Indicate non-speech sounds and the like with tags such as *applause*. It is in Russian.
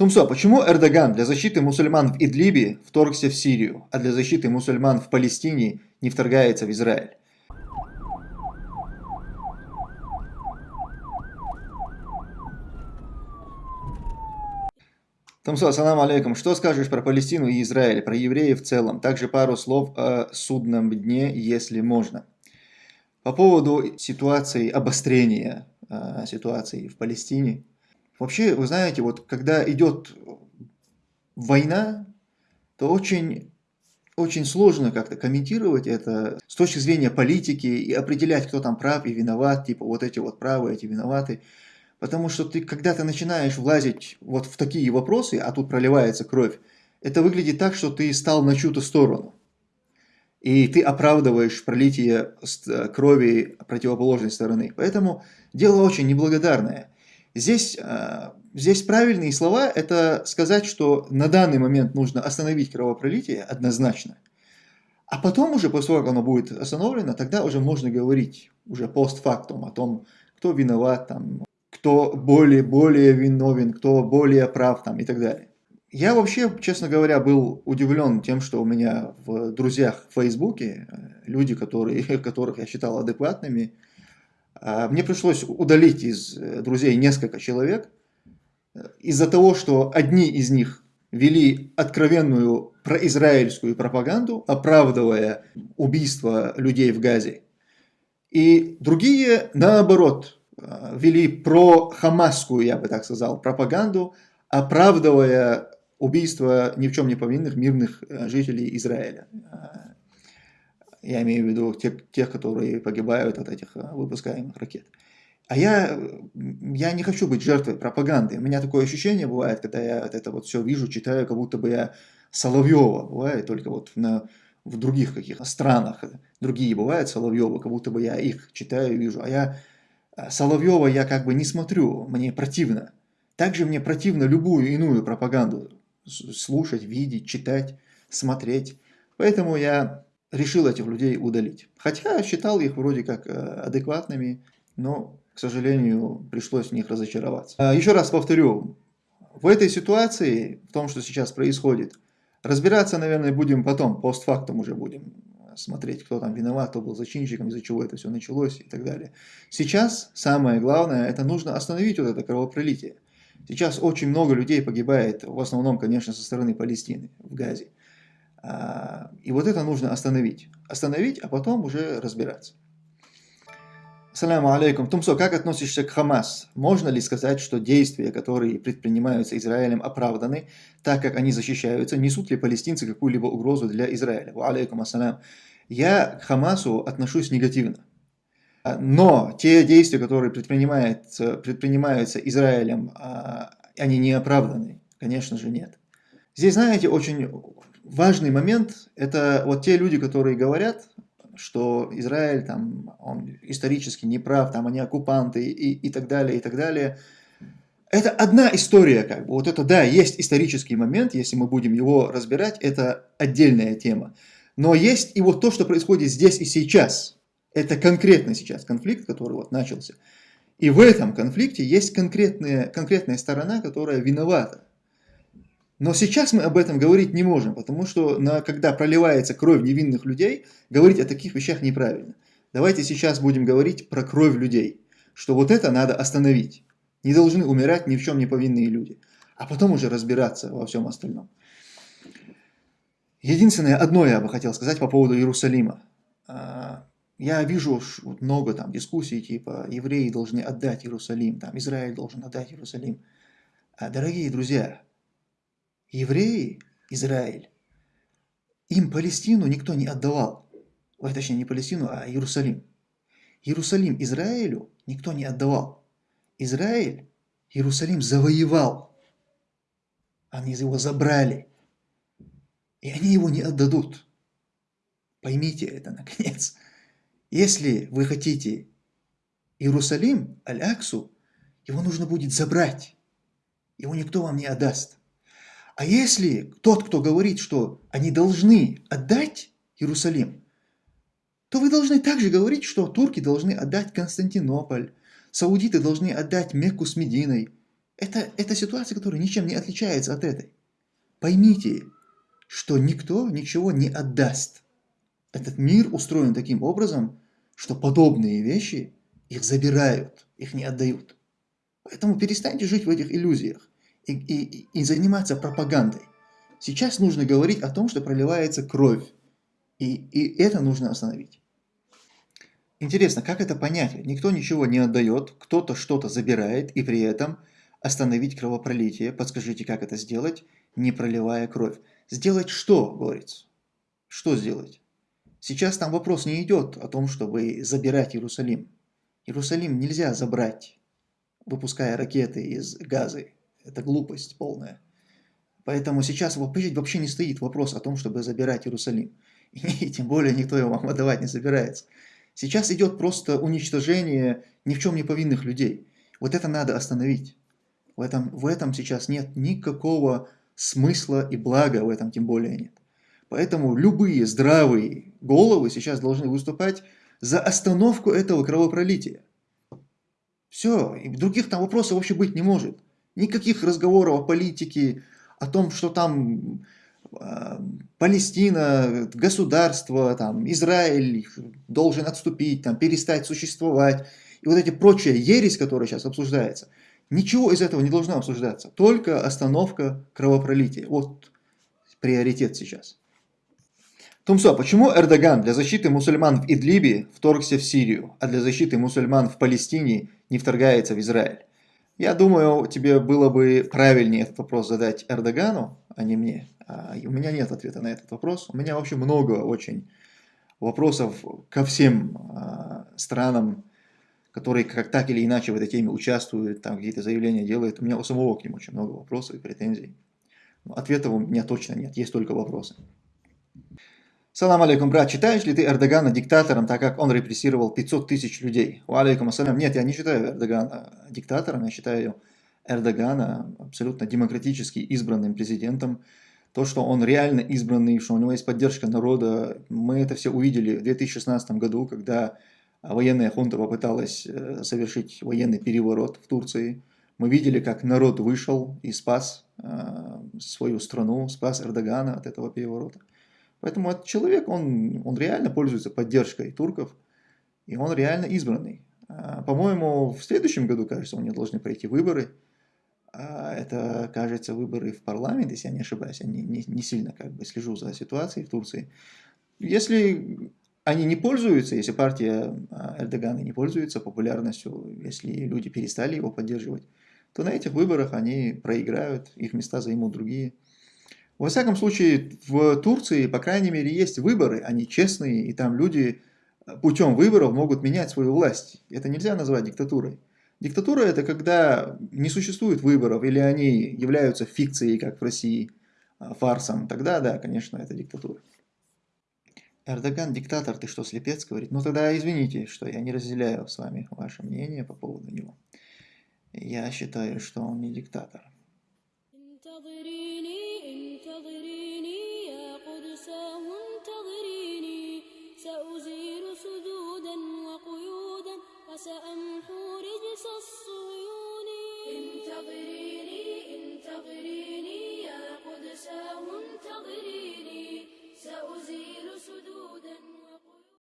Тумсо, почему Эрдоган для защиты мусульман в Идлибе вторгся в Сирию, а для защиты мусульман в Палестине не вторгается в Израиль? Тумсо, ассаламу алейкум. Что скажешь про Палестину и Израиль, про евреев в целом? Также пару слов о судном дне, если можно. По поводу ситуации обострения э, ситуации в Палестине, Вообще, вы знаете, вот когда идет война, то очень, очень сложно как-то комментировать это с точки зрения политики и определять, кто там прав и виноват, типа вот эти вот правы, эти виноваты. Потому что ты, когда ты начинаешь влазить вот в такие вопросы, а тут проливается кровь, это выглядит так, что ты стал на чью-то сторону. И ты оправдываешь пролитие крови противоположной стороны. Поэтому дело очень неблагодарное. Здесь, а, здесь правильные слова – это сказать, что на данный момент нужно остановить кровопролитие однозначно. А потом уже, после того, как оно будет остановлено, тогда уже можно говорить уже постфактум о том, кто виноват, там, кто более, более виновен, кто более прав там, и так далее. Я вообще, честно говоря, был удивлен тем, что у меня в друзьях в Фейсбуке э, люди, которые, *laughs* которых я считал адекватными, мне пришлось удалить из э, друзей несколько человек э, из-за того, что одни из них вели откровенную произраильскую пропаганду, оправдывая убийство людей в Газе. И другие, наоборот, э, вели про-хамасскую, я бы так сказал, пропаганду, оправдывая убийство ни в чем не повинных мирных жителей Израиля. Я имею в виду тех, тех которые погибают от этих э, выпускаемых ракет. А я, я не хочу быть жертвой пропаганды. У меня такое ощущение бывает, когда я это вот все вижу, читаю, как будто бы я Соловьева. Бывает только вот на, в других каких-то странах. Другие бывают Соловьева, как будто бы я их читаю, вижу. А я э, Соловьева я как бы не смотрю, мне противно. Также мне противно любую иную пропаганду слушать, видеть, читать, смотреть. Поэтому я решил этих людей удалить. Хотя считал их вроде как э, адекватными, но, к сожалению, пришлось в них разочароваться. А, еще раз повторю, в этой ситуации, в том, что сейчас происходит, разбираться, наверное, будем потом, постфактум уже будем смотреть, кто там виноват, кто был зачинщиком, из-за чего это все началось и так далее. Сейчас самое главное, это нужно остановить вот это кровопролитие. Сейчас очень много людей погибает, в основном, конечно, со стороны Палестины, в Газе. А, и вот это нужно остановить. Остановить, а потом уже разбираться. Ассаламу алейкум. Тумсо, как относишься к Хамас? Можно ли сказать, что действия, которые предпринимаются Израилем, оправданы, так как они защищаются? Несут ли палестинцы какую-либо угрозу для Израиля? Алейкум ассалям. Я к Хамасу отношусь негативно. А, но те действия, которые предпринимаются, предпринимаются Израилем, а, они не оправданы? Конечно же нет. Здесь, знаете, очень важный момент – это вот те люди, которые говорят, что Израиль там, он исторически неправ, там они оккупанты и, и так далее, и так далее. Это одна история, как бы. Вот это, да, есть исторический момент, если мы будем его разбирать, это отдельная тема. Но есть и вот то, что происходит здесь и сейчас. Это конкретно сейчас конфликт, который вот начался. И в этом конфликте есть конкретная, конкретная сторона, которая виновата. Но сейчас мы об этом говорить не можем, потому что на, когда проливается кровь невинных людей, говорить о таких вещах неправильно. Давайте сейчас будем говорить про кровь людей, что вот это надо остановить. Не должны умирать ни в чем не повинные люди, а потом уже разбираться во всем остальном. Единственное, одно я бы хотел сказать по поводу Иерусалима. А, я вижу много там дискуссий, типа евреи должны отдать Иерусалим, там Израиль должен отдать Иерусалим. А, дорогие друзья, евреи, Израиль, им Палестину никто не отдавал. Ой, точнее, не Палестину, а Иерусалим. Иерусалим Израилю никто не отдавал. Израиль Иерусалим завоевал. Они его забрали. И они его не отдадут. Поймите это, наконец. Если вы хотите Иерусалим, Аль-Аксу, его нужно будет забрать. Его никто вам не отдаст. А если тот, кто говорит, что они должны отдать Иерусалим, то вы должны также говорить, что турки должны отдать Константинополь, саудиты должны отдать Мекку с Мединой. Это, это ситуация, которая ничем не отличается от этой. Поймите, что никто ничего не отдаст. Этот мир устроен таким образом, что подобные вещи их забирают, их не отдают. Поэтому перестаньте жить в этих иллюзиях и, и, и заниматься пропагандой. Сейчас нужно говорить о том, что проливается кровь, и, и это нужно остановить. Интересно, как это понять? Никто ничего не отдает, кто-то что-то забирает, и при этом остановить кровопролитие. Подскажите, как это сделать, не проливая кровь? Сделать что, говорится? Что сделать? Сейчас там вопрос не идет о том, чтобы забирать Иерусалим. Иерусалим нельзя забрать, выпуская ракеты из газы. Это глупость полная. Поэтому сейчас вообще не стоит вопрос о том, чтобы забирать Иерусалим. *laughs* И тем более никто его вам отдавать не собирается. Сейчас идет просто уничтожение ни в чем не повинных людей. Вот это надо остановить. В этом, в этом сейчас нет никакого смысла и блага, в этом тем более нет. Поэтому любые здравые головы сейчас должны выступать за остановку этого кровопролития. Все, и других там вопросов вообще быть не может. Никаких разговоров о политике, о том, что там э, Палестина, государство, там, Израиль должен отступить, там, перестать существовать. И вот эти прочие ересь, которая сейчас обсуждается, ничего из этого не должно обсуждаться. Только остановка кровопролития. Вот приоритет сейчас. Тумсо, почему Эрдоган для защиты мусульман в Идлибе вторгся в Сирию, а для защиты мусульман в Палестине не вторгается в Израиль? Я думаю, тебе было бы правильнее этот вопрос задать Эрдогану, а не мне. А у меня нет ответа на этот вопрос. У меня вообще много очень вопросов ко всем а, странам, которые как так или иначе в этой теме участвуют, там какие-то заявления делают. У меня у самого к ним очень много вопросов и претензий. Но ответов у меня точно нет, есть только вопросы. Салам алейкум, брат, считаешь ли ты Эрдогана диктатором, так как он репрессировал 500 тысяч людей? Алейкум ассалям. Нет, я не считаю Эрдогана диктатором, я считаю Эрдогана абсолютно демократически избранным президентом. То, что он реально избранный, что у него есть поддержка народа, мы это все увидели в 2016 году, когда военная хунта попыталась э, совершить военный переворот в Турции. Мы видели, как народ вышел и спас э, свою страну, спас Эрдогана от этого переворота. Поэтому этот человек, он, он реально пользуется поддержкой турков, и он реально избранный. А, по-моему, в следующем году, кажется, у него должны пройти выборы. А, это, кажется, выборы в парламент, если я не ошибаюсь. Я не, не, не сильно как бы слежу за ситуацией в Турции. Если они не пользуются, если партия а, Эрдогана не пользуется популярностью, если люди перестали его поддерживать, то на этих выборах они проиграют, их места займут другие. Во всяком случае, в Турции, по крайней мере, есть выборы, они честные, и там люди э, путем выборов могут менять свою власть. Это нельзя назвать диктатурой. Диктатура – это когда не существует выборов, или они являются фикцией, как в России, а, фарсом. Тогда, да, конечно, это диктатура. Эрдоган диктатор, ты что, слепец, говорит? Ну тогда извините, что я не разделяю с вами ваше мнение по поводу него. Я считаю, что он не диктатор.